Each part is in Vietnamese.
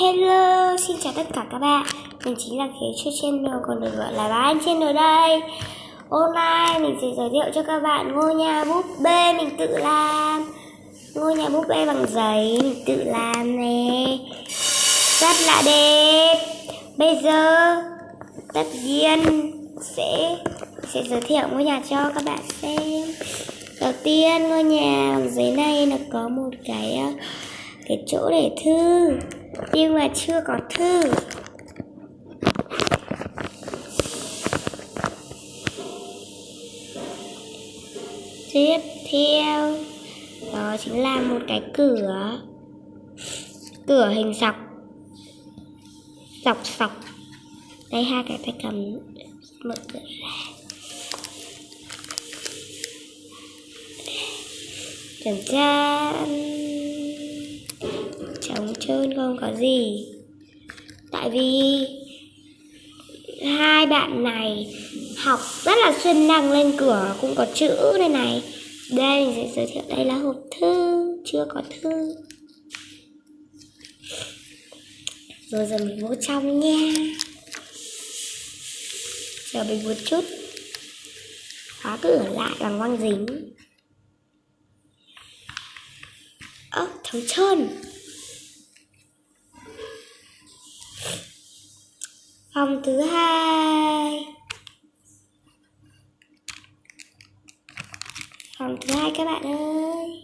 Hello, xin chào tất cả các bạn. Mình chính là Khế Chua Channel còn được gọi là Bán trên ở đây. Hôm nay mình sẽ giới thiệu cho các bạn ngôi nhà búp bê mình tự làm. Ngôi nhà búp bê bằng giấy mình tự làm nè. Rất là đẹp. Bây giờ tất nhiên sẽ sẽ giới thiệu ngôi nhà cho các bạn xem. Đầu tiên ngôi nhà bằng giấy này nó có một cái ờ, cái chỗ để thư nhưng mà chưa có thư. Tiếp theo, đó chính là một cái cửa. Cửa hình sọc. Sọc sọc. Đây, hai cái tay cầm. Mở cửa ra. Chẩn chán trơn không? Có gì? Tại vì hai bạn này học rất là xuyên năng lên cửa cũng có chữ đây này. Đây mình sẽ giới thiệu đây là hộp thư. Chưa có thư. Rồi giờ mình vô trong nha. Chờ mình một chút. Khóa cửa lại bằng băng dính. Ơ à, trống trơn. Phòng thứ hai. Phòng thứ hai các bạn ơi.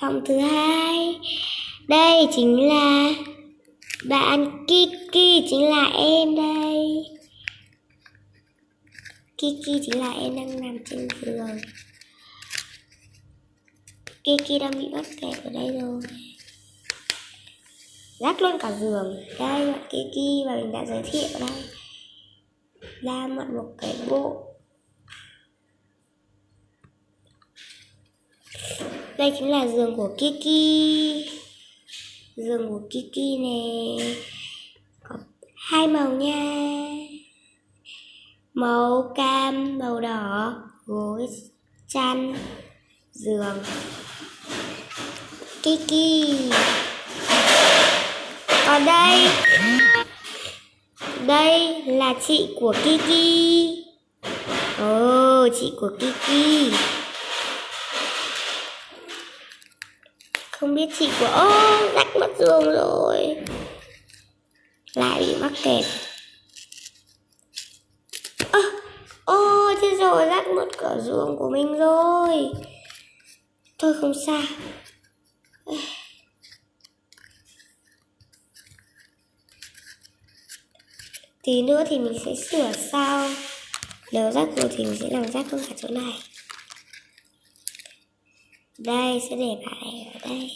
Phòng thứ hai. Đây chính là bạn Kiki, chính là em đây. Kiki chính là em đang nằm trên giường. Kiki đang bị bắt kẹt ở đây rồi rác luôn cả giường. Đây, bạn Kiki và mình đã giới thiệu đây. Ra mượn một cái bộ. Đây chính là giường của Kiki. Giường của Kiki nè có hai màu nha. Màu cam, màu đỏ, gối, chăn, giường. Kiki ở đây. Đây là chị của Kiki. Ồ oh, chị của Kiki. Không biết chị của ô oh, rách mất giường rồi. Lại bị mắc kẹt. Ơ ô thế rồi rách mất cả giường của mình rồi. Thôi không sao. Tí nữa thì mình sẽ sửa sau nếu rác rồi thì mình sẽ làm rác luôn cả chỗ này. Đây, sẽ để bài ở đây.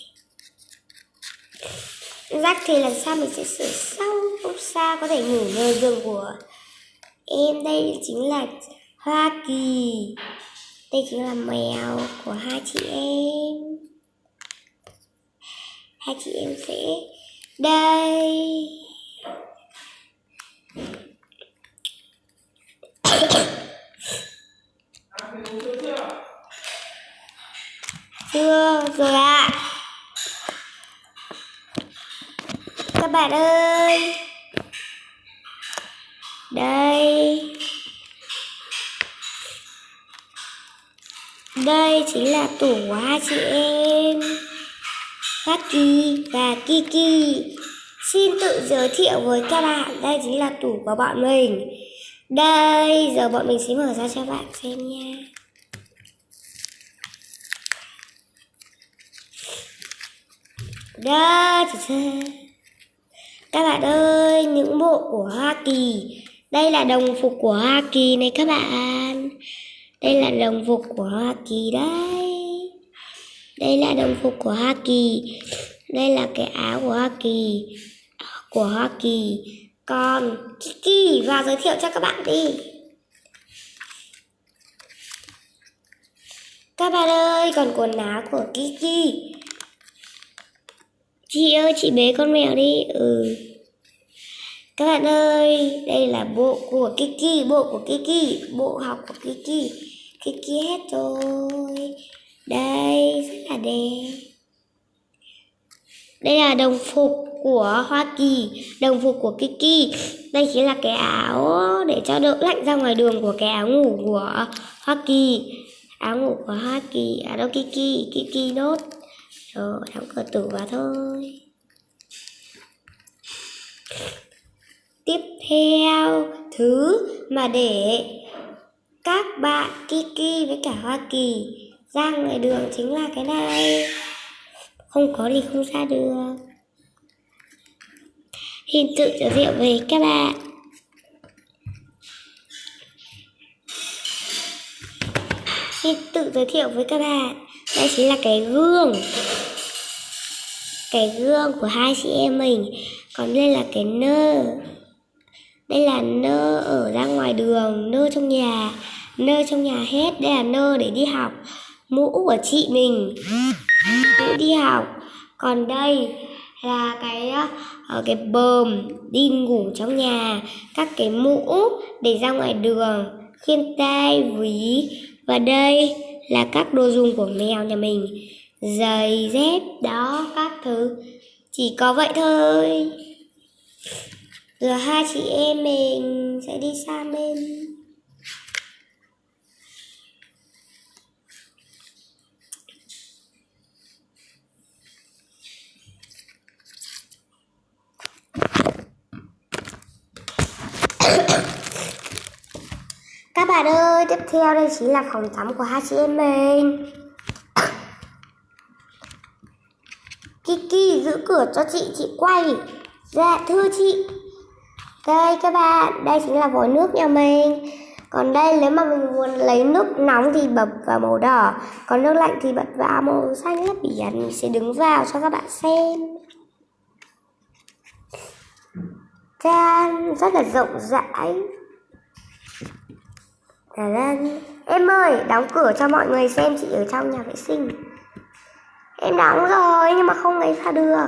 Rác thì lần sau mình sẽ sửa sau không sao, có thể ngủ nơi giường của em. Đây chính là hoa kỳ. Đây chính là mèo của hai chị em. Hai chị em sẽ đây. Chưa rồi ạ. À. các bạn ơi. Đây. Đây chính là tủ của hai chị em. Haki và Kiki. Xin tự giới thiệu với các bạn, Đây chính là tủ của bọn mình. Đây, giờ bọn mình sẽ mở ra cho bạn xem nha. Đó Các bạn ơi Những bộ của Hoa Kỳ. Đây là đồng phục của Hoa Kỳ này các bạn. Đây là đồng phục của Hoa Kỳ đấy. Đây là đồng phục của Hoa Kỳ. Đây là cái áo của Hoa Kỳ. Của Hoa Kỳ. Còn Kiki vào giới thiệu cho các bạn đi. Các bạn ơi, còn quần áo của Kiki. Chị ơi chị bế con mèo đi. Ừ. Các bạn ơi Đây là bộ của Kiki Bộ của Kiki Bộ học của Kiki. Kiki hết rồi. Đây rất là đẹp. Đây là đồng phục của Hoa Kỳ, đồng phục của Kiki. Đây chính là cái áo để cho đỡ lạnh ra ngoài đường của cái áo ngủ của Hoa Kỳ. Áo ngủ của Hoa Kỳ, à đâu Kiki, Kiki nốt. Rồi, đóng cửa tủ vào thôi. Tiếp theo, thứ mà để các bạn Kiki với cả Hoa Kỳ ra ngoài đường chính là cái này. Không có thì không ra được. Hình tự giới thiệu về các bạn. Xin tự giới thiệu với các bạn. Đây chính là cái gương. Cái gương của hai chị em mình. Còn đây là cái nơ. Đây là nơ ở ra ngoài đường, nơ trong nhà, nơ trong nhà hết. Đây là nơ để đi học. Mũ của chị mình. Mũ đi học. Còn đây là cái ở cái bờm đi ngủ trong nhà các cái mũ để ra ngoài đường khiên tay ví và đây là các đồ dùng của mèo nhà mình giày dép đó các thứ. Chỉ có vậy thôi. Rồi hai chị em mình sẽ đi sang bên. Các bạn ơi, tiếp theo đây chính là phòng tắm của hai chị em mình. Kiki giữ cửa cho chị, chị quay Dạ, thưa chị. Đây các bạn, đây chính là vòi nước nhà mình. Còn đây nếu mà mình muốn lấy nước nóng thì bật vào màu đỏ Còn nước lạnh thì bật vào màu xanh lớp biển Mình sẽ đứng vào cho các bạn xem. Chan rất là rộng rãi. Lên Em ơi, đóng cửa cho mọi người xem chị ở trong nhà vệ sinh. Em đóng rồi nhưng mà không lấy ra được.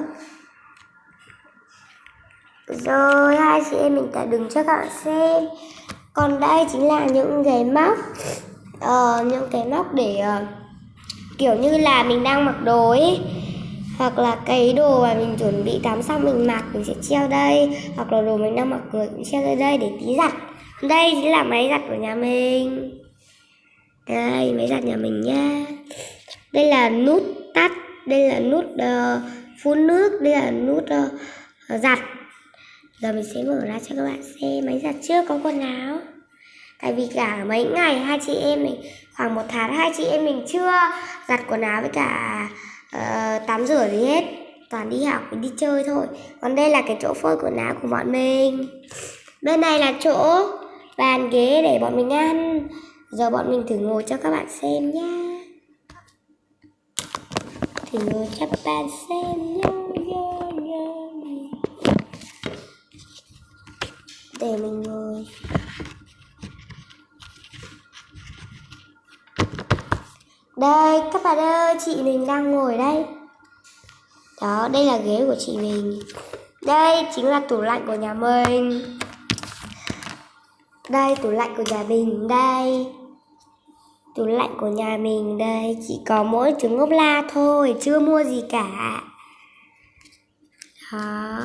Rồi hai chị em mình đã đứng cho các bạn xem. Còn đây chính là những cái móc uh, Những cái móc để uh, Kiểu như là mình đang mặc đồ ấy hoặc là cái đồ mà mình chuẩn bị tắm xong mình mặc mình sẽ treo đây. Hoặc là đồ mình đang mặc người cũng treo đây đây để tí giặt. Đây chính là máy giặt của nhà mình. Đây máy giặt nhà mình nhá. Đây là nút tắt đây là nút uh, phun nước đây là nút uh, giặt. Giờ mình sẽ mở ra cho các bạn xem máy giặt chưa có quần áo. Tại vì cả mấy ngày hai chị em mình khoảng một tháng hai chị em mình chưa giặt quần áo với cả uh, tắm rửa gì hết. Toàn đi học đi chơi thôi. Còn đây là cái chỗ phơi quần áo của bọn mình. Bên này là chỗ bàn ghế để bọn mình ăn. Giờ bọn mình thử ngồi cho các bạn xem nhá thì ngồi chắc các bạn xem nhá, nhá, để mình ngồi. Đây các bạn ơi chị mình đang ngồi đây. Đó đây là ghế của chị mình. Đây chính là tủ lạnh của nhà mình. Đây tủ lạnh của nhà mình. Đây. Tủ lạnh của nhà mình đây, Chỉ có mỗi trứng ốp la thôi, Chưa mua gì cả. Đó.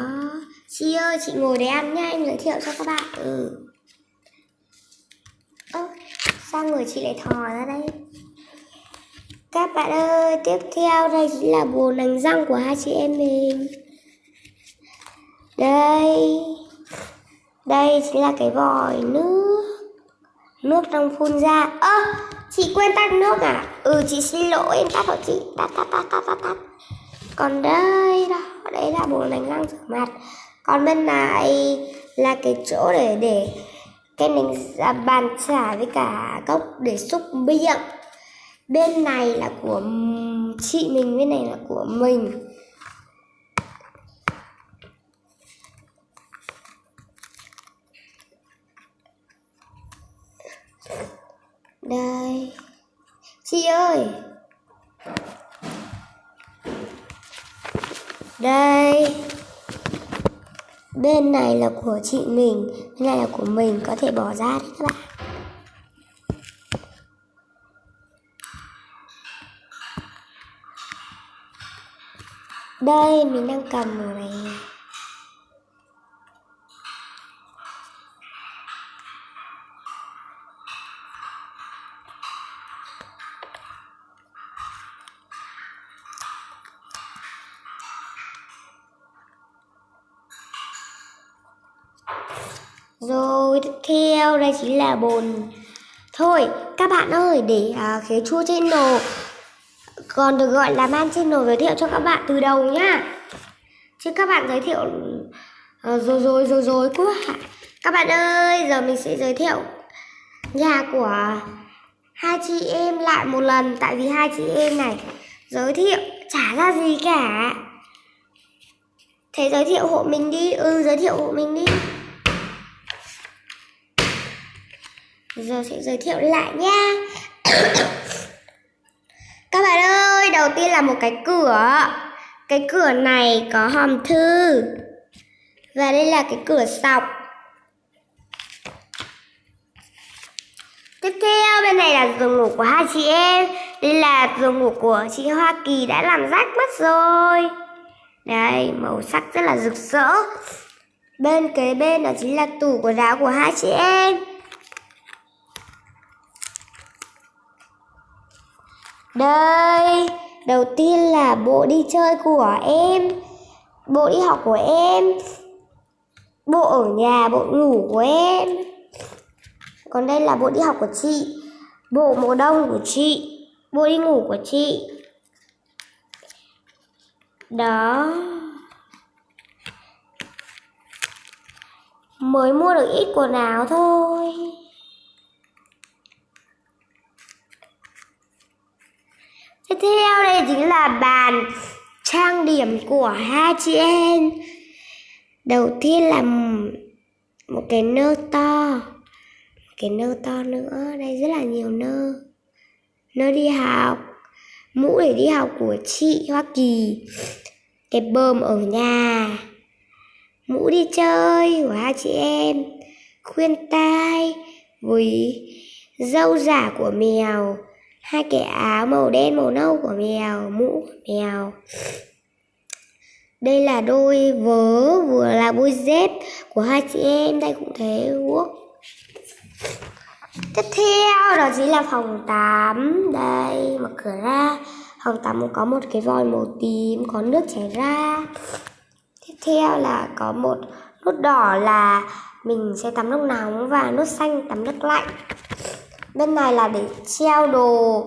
Chị ơi, chị ngồi đấy ăn nha, Em giới thiệu cho các bạn. Ừ. Ơ, Sao người chị lại thò ra đây? Các bạn ơi, Tiếp theo đây chính là bồn đánh răng của hai chị em mình. Đây. Đây chính là cái vòi nước. Nước đang phun ra. Ơ à, chị quên tắt nước à? Ừ chị xin lỗi em tắt hộ chị. Tắt tắt tắt tắt tắt tắt. Còn đây đó đấy là bộ đánh răng rửa mặt. Còn bên này là cái chỗ để để cái đánh bàn chải với cả cốc để xúc miệng. Bên này là của chị mình bên này là của mình. Đây. Chị ơi. Đây. Bên này là của chị mình, Bên này là của mình, Có thể bỏ ra đấy các bạn. Đây, mình đang cầm rồi này. Theo đây chính là bồn. Thôi các bạn ơi để à, khế chua channel còn được gọi là man channel giới thiệu cho các bạn từ đầu nhá. Chứ các bạn giới thiệu uh, rồi rồi rồi rồi quá Các bạn ơi giờ mình sẽ giới thiệu nhà của hai chị em lại một lần. Tại vì hai chị em này giới thiệu chả ra gì cả. Thế giới thiệu hộ mình đi. Ừ giới thiệu hộ mình đi. Giờ sẽ giới thiệu lại nha. Các bạn ơi, đầu tiên là một cái cửa. Cái cửa này có hòm thư. Và đây là cái cửa sọc. Tiếp theo bên này là giường ngủ của hai chị em. Đây là giường ngủ của chị Hoa Kỳ đã làm rách mất rồi. Đây, màu sắc rất là rực rỡ. Bên kế bên đó chính là tủ quần áo của hai chị em. Đây, đầu tiên là bộ đi chơi của em. Bộ đi học của em. Bộ ở nhà, bộ ngủ của em. Còn đây là bộ đi học của chị. Bộ mùa đông của chị. Bộ đi ngủ của chị. Đó. Mới mua được ít quần áo thôi. Tiếp theo đây chính là bàn trang điểm của hai chị em. Đầu tiên là một cái nơ to. Cái nơ to nữa, đây rất là nhiều nơ. Nơ đi học, mũ để đi học của chị Hoa Kỳ. Cái bơm ở nhà. Mũ đi chơi của hai chị em. Khuyên tai với dâu giả của mèo hai cái áo màu đen, màu nâu của mèo, mũ của mèo. Đây là đôi vớ vừa là đôi dép của hai chị em, đây cũng thế, quốc. Tiếp theo, đó chính là phòng tắm. Đây, mở cửa ra. Phòng tắm có một cái vòi màu tím, có nước chảy ra. Tiếp theo là có một nút đỏ là mình sẽ tắm nước nóng và nút xanh tắm nước lạnh bên này là để treo đồ,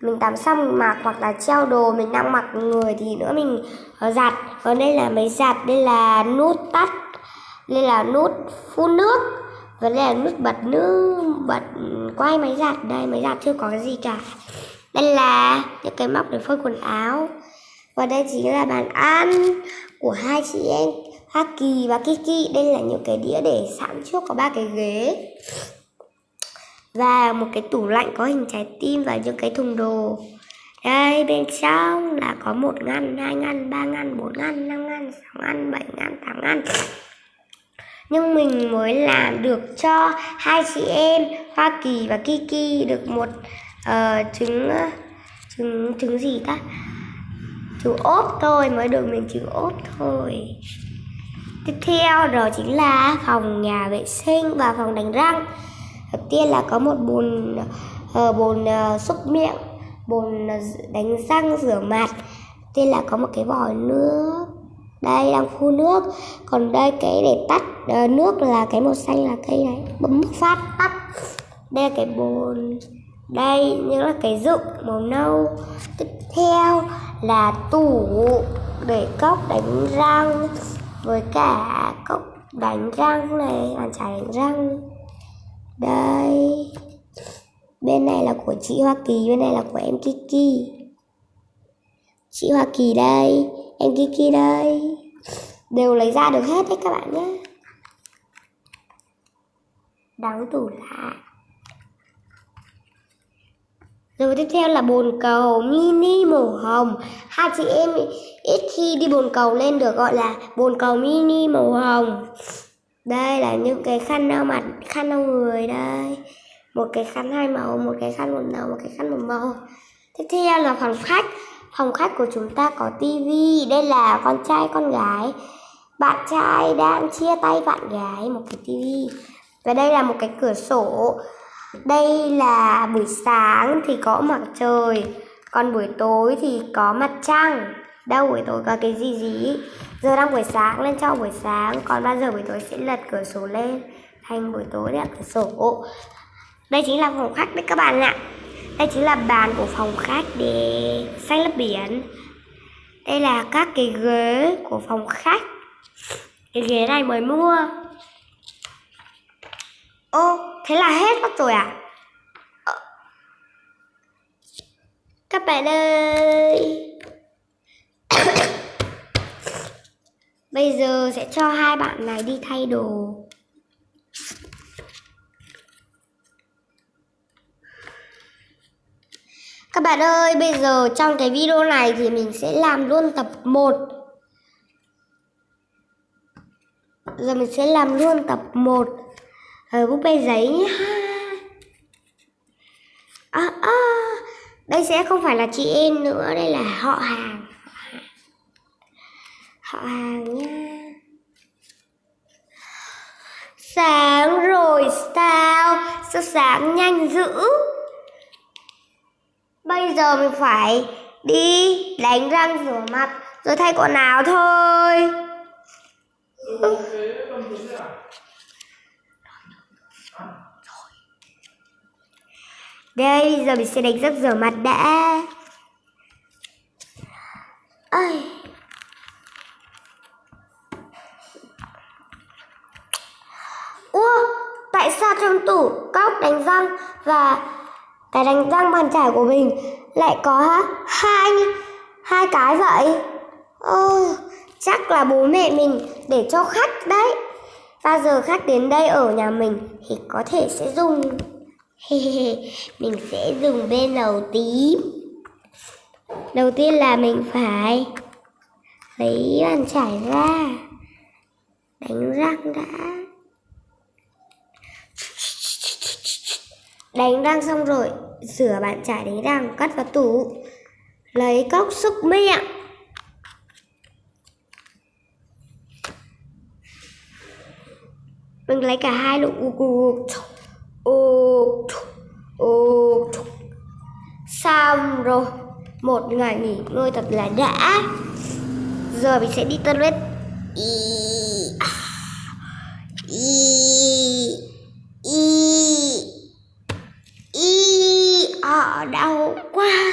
mình tắm xong mình mặc hoặc là treo đồ mình đang mặc người thì nữa mình ờ, giặt. Còn đây là máy giặt, đây là nút tắt, đây là nút phun nước, và đây là nút bật nước bật, quay máy giặt. Đây, máy giặt chưa có cái gì cả. Đây là những cái móc để phơi quần áo. Và đây chính là bàn ăn của hai chị em Hoa Kỳ và Kiki. Đây là những cái đĩa để sẵn trước có ba cái ghế và một cái tủ lạnh có hình trái tim và những cái thùng đồ. Đây bên trong là có một ngăn hai ngăn ba ngăn bốn ngăn năm ngăn sáu ngăn bảy ngăn tám ngăn. Nhưng mình mới làm được cho hai chị em Hoa Kỳ và Kiki được một uh, trứng trứng trứng gì ta? Trứng ốp thôi mới được mình trứng ốp thôi. Tiếp theo đó chính là phòng nhà vệ sinh và phòng đánh răng đầu tiên là có một bồn uh, bồn uh, xúc miệng bồn ờ, đánh răng rửa mặt. Tên là có một cái vòi nước đây đang phun nước. Còn đây cái để tắt uh, nước là cái màu xanh là cây này bấm phát tắt. Đây là cái bồn đây như là cái dụng màu nâu. Tiếp theo là tủ để cốc đánh răng với cả cốc đánh răng này bàn chải đánh răng đây. Bên này là của chị Hoa Kỳ, Bên này là của em Kiki. Chị Hoa Kỳ đây, Em Kiki đây. Đều lấy ra được hết đấy các bạn nhé. Đóng tủ lạ rồi tiếp theo là bồn cầu mini màu hồng. Hai chị em ít khi đi bồn cầu lên được gọi là bồn cầu mini màu hồng đây là những cái khăn lau mặt khăn lau người đây một cái khăn hai màu một cái khăn một màu một cái khăn một màu tiếp theo là phòng khách Phòng khách của chúng ta có tivi, đây là con trai con gái. Bạn trai đang chia tay bạn gái một cái tivi. Và đây là một cái cửa sổ. Đây là buổi sáng thì có mặt trời, còn buổi tối thì có mặt trăng. Đâu buổi tối có cái gì gì? Giờ đang buổi sáng lên cho buổi sáng, còn bao giờ buổi tối sẽ lật cửa sổ lên thành buổi tối đấy cửa sổ. Đây chính là phòng khách đấy các bạn ạ. Đây chính là bàn của phòng khách để xanh lớp biển. Đây là các cái ghế của phòng khách. Cái ghế này mới mua. Ô, thế là hết mất rồi à? Ờ. Các bạn ơi. Bây giờ sẽ cho hai bạn này đi thay đồ. Các bạn ơi, bây giờ trong cái video này thì mình sẽ làm luôn tập 1 Giờ mình sẽ làm luôn tập 1 Ở ờ, búp bê giấy nhá. À, à, Đây sẽ không phải là chị em nữa, đây là họ hàng. Họ hàng nha Sáng rồi sao? Sao sáng nhanh dữ? Bây giờ mình phải đi đánh răng rửa mặt rồi thay quần áo thôi. Đây, giờ mình sẽ đánh răng rửa mặt đã. Ây. Ủa, tại sao trong tủ cốc đánh răng và cái đánh răng bàn chải của mình lại có hai hai cái vậy. Ơ, chắc là bố mẹ mình để cho khách đấy. Bao giờ khách đến đây ở nhà mình thì có thể sẽ dùng. Mình sẽ dùng bên đầu tím. Đầu tiên là mình phải lấy bàn chải ra, đánh răng đã. Đánh răng xong rồi, rửa bàn chải đánh răng, cất vào tủ. Lấy cốc xúc miệng. Mình lấy cả hai lụ Xong rồi Một ngày nghỉ ngơi thật là đã Giờ mình sẽ đi toilet đau quá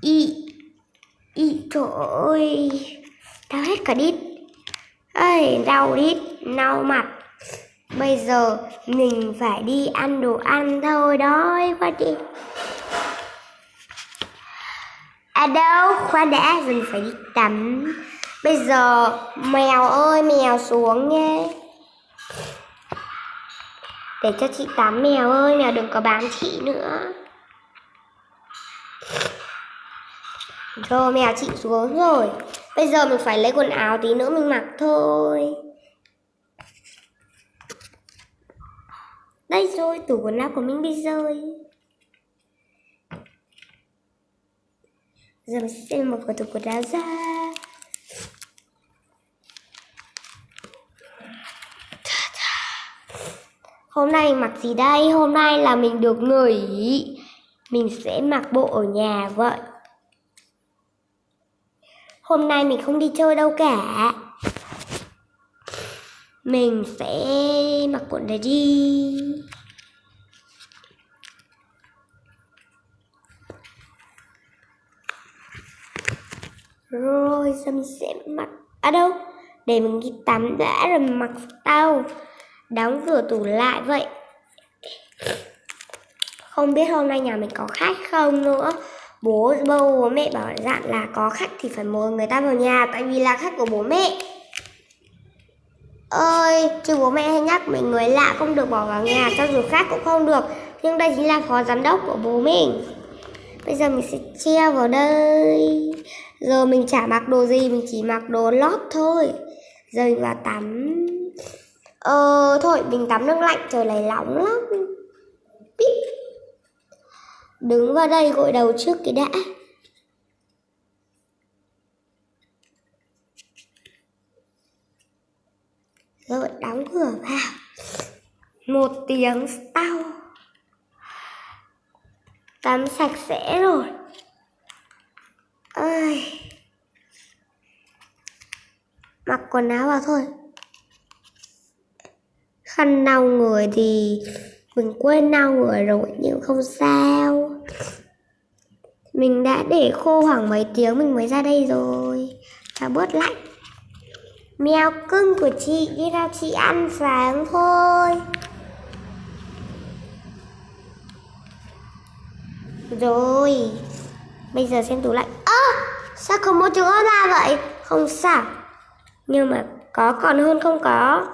y ôi đau hết cả đít. Ơi đau đít đau mặt. Bây giờ mình phải đi ăn đồ ăn thôi, đói quá đi. À đâu, khoan đã, mình phải đi tắm. Bây giờ mèo ơi, mèo xuống nhé. để cho chị tắm mèo ơi, mèo đừng có bám chị nữa. Rồi mèo chị xuống rồi. Bây giờ mình phải lấy quần áo tí nữa mình mặc thôi. Đây rồi, tủ quần áo của mình bị rơi. Giờ mình sẽ mở cửa tủ quần áo ra. Hôm nay mặc gì đây? Hôm nay là mình được nghỉ Mình sẽ mặc bộ ở nhà vậy. Hôm nay mình không đi chơi đâu cả. Mình sẽ mặc quần này đi. Rồi giờ mình sẽ mặc. À đâu? Để mình đi tắm đã rồi mặc tao. Đóng cửa tủ lại vậy. Không biết hôm nay nhà mình có khách không nữa bố bố, bố mẹ bảo dặn là có khách thì phải mời người ta vào nhà tại vì là khách của bố mẹ. Ơi chứ bố mẹ hay nhắc mình người lạ không được bỏ vào nhà cho dù khác cũng không được. Nhưng đây chính là phó giám đốc của bố mình. Bây giờ mình sẽ treo vào đây. Giờ mình chả mặc đồ gì mình chỉ mặc đồ lót thôi. Giờ mình vào tắm. Ờ thôi mình tắm nước lạnh trời này nóng lắm đứng vào đây gội đầu trước cái đã. Rồi, đóng cửa vào. Một tiếng sau. Tắm sạch sẽ rồi. Ơi. Mặc quần áo vào thôi. Khăn lau người thì mình quên lau người rồi, nhưng không sao mình đã để khô khoảng mấy tiếng mình mới ra đây rồi. Cho bớt lạnh. Mèo cưng của chị đi ra chị ăn sáng thôi. Rồi, bây giờ xem tủ lạnh. Ơ, sao không một chỗ ra vậy? Không sao. Nhưng mà có còn hơn không có?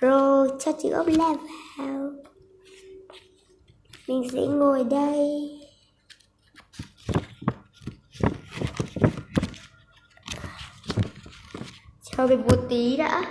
Rồi, cho chữ ốp la vào mình sẽ ngồi đây. Chờ mình một tí đã.